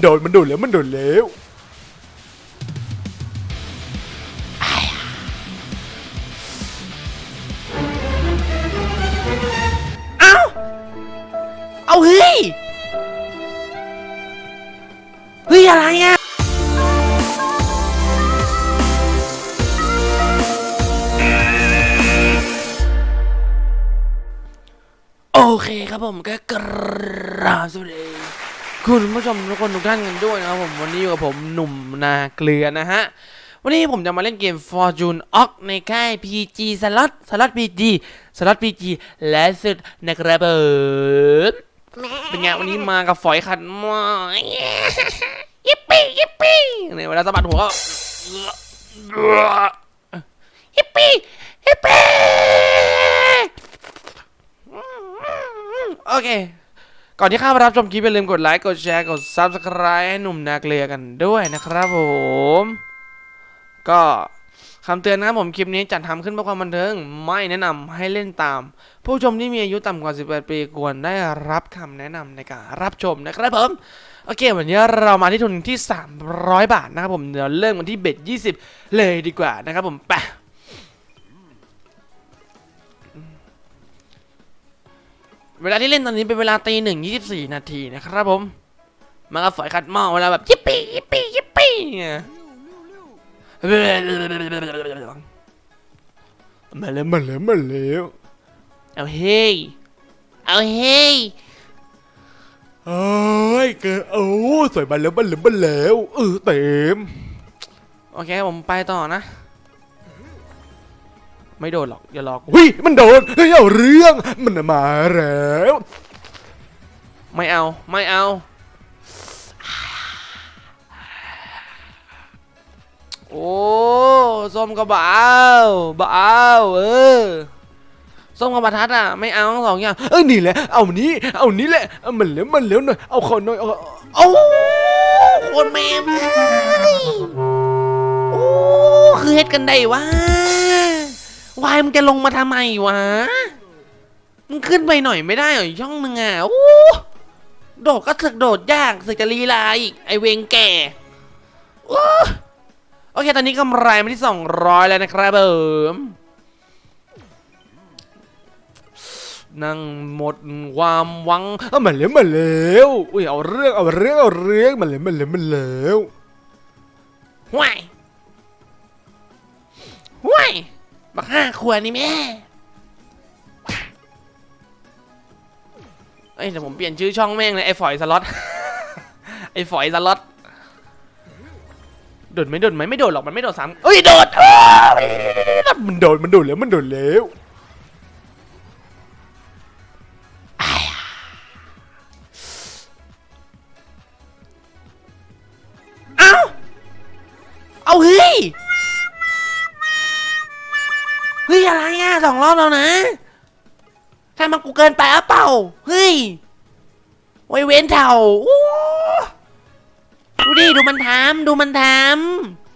โดนมันโดนแล้วมันโดนแล้วเอ้าเอาเฮ้ย เฮ้ย อะไรอะโอเคครับผมก็กราบสวัสดี คุณผู้ชมทุกคนทุกท่านกันด้วยนะครับผมวันนี้อยู่กับผมหนุ่มนาเกลือนะฮะ วันนี้ผมจะมาเล่นเกม Fortune o c ในค่าย PG Slot Slot PG Slot PG และสุดนะครับผมเป็นไงวันนี้มากับฝอยขัดหมายิปปี้ยิปปี้เนี่ยเวลาสะบัดหัวก็ยิปปี้ยิปปี้โอเค ก่อนที่ข้ามารับชมคลิปอย่าลืมกดไลค์ กดแชร์ กด Subscribe ให้หนุ่มนาเกลือกันด้วยนะครับผม ก็คำเตือนนะครับผมคลิปนี้จัดทำขึ้นเพื่อความบันเทิง ไม่แนะนำให้เล่นตาม ผู้ชมที่มีอายุต่ำกว่า 18 ปีควรได้รับคำแนะนำในการรับชมนะครับผม โอเค วันนี้เรามาที่ทุนที่ 300 บาทนะครับผมเดี๋ยวเริ่มกันที่เบ็ด20 เลยดีกว่านะครับผมไป เวลาที่เล่นตอนนี้เป็นเวลาตีหนึ่งยี่สิบสี่นาทีนะครับผมมากับฝอยขัดหม้อเวลาแบบยิปปี้ยิปปี้ยิปปี้เนี่ยมาแล้วมาแล้วมาแล้วเอาเฮ้ยเอาเฮ้ยเอ้ยเกอโอ้สวยมาแล้วมาแล้วมาแล้วเออเต็ม โอเคผมไปต่อนะ ไม่โดนหรอกอย่าหลอกกูเฮ้ยมันโดนเฮ้ยเอาเรื่องมันมาแล้วไม่เอาไม่เอาโอ้ส้มกระบเอาบเอาเออส้มกระบะทัดอะไม่เอาทั้งสองอย่างเอ้ยนี่แหละเอานี้เอานี้แหละเอามันแล้วมันแล้วหน่อยเอาขอหน่อยเอาโอ้โคนแม่มโอ้คือเฮ็ดกันได้วะ วายมึงจะลงมาทำไมวะ มึงขึ้นไปหน่อยไม่ได้เหรอช่องมึงอะโอ้โดดก็สึกโดดยากสึกจะลีลาอีกไอเวงแก่โอ้โอเค ตอนนี้กำไรมาที่200แล้วนะครับผมนั่งหมดความหวังเอามันแล้วมันแล้วอุ้ยเอาเรื่องเอาเรื่องเอาเรื่องมันแล้วมันแล้วมันแล้วห่วยห่วย บักห้าขวดนี่แม่เอ้ยเดี๋ยวผมเปลี่ยนชื่อช่องแม่งเลยไอ้ฝอยสล็อต ไอ้ฝอยสล็อตโดดไหมโดดไหมไม่โดดหรอกมันไม่โดดสามเอ้ยโดดมันโดนมันโดนแล้วมันโดนแล้ว สองรอบแล้วนะถ้ามันกูเกินไปอะเปล่า เฮ้ยไว้เว้นเถ่าดูดิ ดูมันทำดูมันท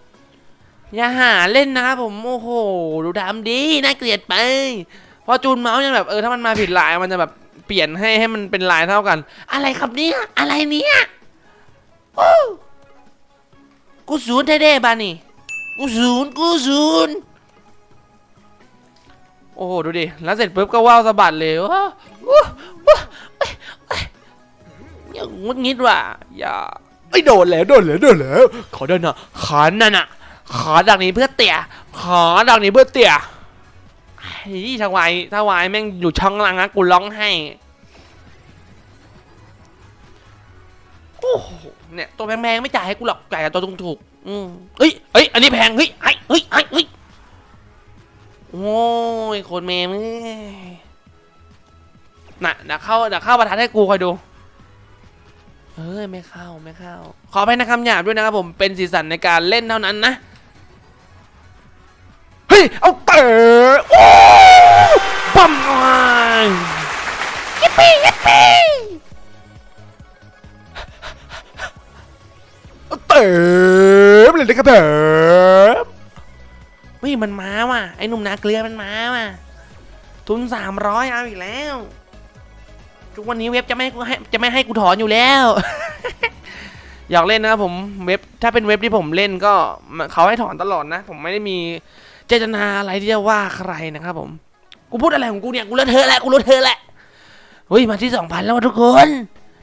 ำอย่าหาเล่นนะครับผม โอ้โห ดูทำดี น่าเกลียดไป พอจูนเมาส์ยังแบบ เออ ถ้ามันมาผิดลาย มันจะแบบเปลี่ยนให้ให้มันเป็นลายเท่ากัน อะไรครับเนี่ย อะไรเนี่ยกูศูนย์แท้ๆบ้านี่กูศูนย์กูศูนย์ โอ้โหดูดิ แล้วเสร็จปุ๊บก็ว่าวสะบัดเลยว้าวอย่างงุดงิดว่ะ อย่าไอ้โดนแล้วโดนแล้วโดนแล้วขอเดินน่ะขานั่นน่ะขาดักนี้เพื่อเตี่ยขาดักนี้เพื่อเตี่ยไอ้ถ้าวายถวายแม่งอยู่ช่องล่างนะกูร้องให้โอ้โหเนี่ยตัวแพงๆไม่จ่ายให้กูหรอกจ่ายแต่ตัวถูกๆอืมเฮ้ยเฮ้ยอันนี้แพงเฮ้ยไอ้เฮ้ยเฮ้ย โอ้ยโคนเมมเอ้ยน่ะเดี๋ยวเข้าเดี๋ยวเข้าประทัดให้กูคอยดูเอ้ยไม่เข้าไม่เข้า ขออภัยนะคำหยาบด้วยนะครับผมเป็นสีสันในการเล่นเท่านั้นนะ เฮ้ย เอาเตะโอ้ปั๊มอ่อนยิปปี้ยิปปี้เอาเตะเลยนะครับเตะเฮ้ย มันมาว่ะ ไอ้หนุ่มนาเกลือมันมาว่ะ ทุนสามร้อยเอาอีกแล้ว ทุกวันนี้เว็บจะไม่ให้กูให้จะไม่ให้กูถอนอยู่แล้ว อยากเล่นนะครับผมเว็บถ้าเป็นเว็บที่ผมเล่นก็เขาให้ถอนตลอดนะ ผมไม่ได้มีเจตนาอะไรที่จะว่าใครนะครับผม กูพูดอะไรของกูเนี่ย กูเลอะเทอะแหละกูเลอะเทอะแหละเฮ้ยมาที่สองพันแล้ววะทุกคน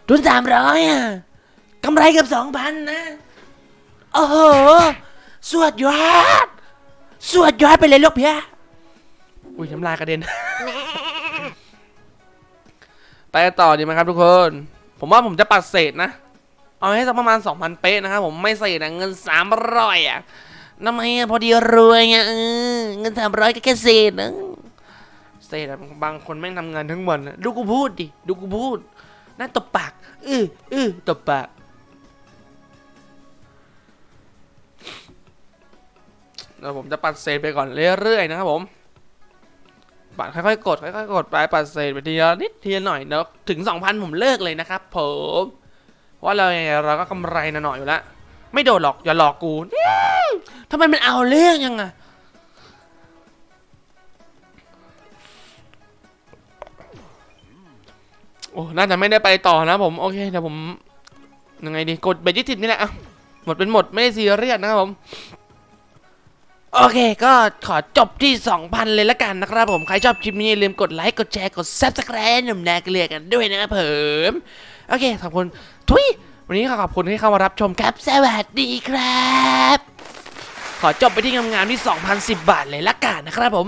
ทุนสามร้อยอะกำไรเกับสองพันนะ โอ้โห สวดยอด สวดยอดไปเลยลูกเพียอุ้ยน้ำลายกระเด็น ไปกันต่อดีไหมครับทุกคน ผมว่าผมจะปัดเศษนะ เอาให้สักประมาณ 2,000 เป๊ะนะครับผมไม่เศษนะเงิน300อะทำไมอะพอดีรวยไงเออเงิน300ก็แค่เศษนะเศษอะบางคนแม่งทำงานทั้งวันนะดูกูพูดดิ ดูกูพูดน่าตบปาก อื้ออื้อตบปาก เดี๋ยวผมจะปัดเศษไปก่อนเรื่อยๆนะครับผมปัดค่อยๆกดค่อยๆกดไปปัดเศษไปทีละนิดทีละหน่อยเดี๋ยวถึง 2,000 ผมเลิกเลยนะครับผมว่าเราเราก็กำไรนหน่อยอยู่แล้วไม่โดนหรอกอย่าหลอกกูทำไมมันเอาเรื่องยังไงโอ้น่าจะไม่ได้ไปต่อนะผม โอเคเดี๋ยวผมยังไงดี กดเบรยี่สิบนี่แหละอะหมดเป็นหมดไม่ได้ซีเรียสนะครับผม โอเค ก็ขอจบที่ 2,000 เลยละกันนะครับผม ใครชอบคลิปนี้อย่าลืมกดไลค์กดแชร์กด subscribe หนุ่มแนกเลียกันด้วยนะครับผมโอเค ขอบคุณ ทุย วันนี้ขอขอบคุณที่เข้ามารับชมครับ สวัสดีครับ ขอจบไปที่งามๆที่ 2,010 บาทเลยละกันนะครับผม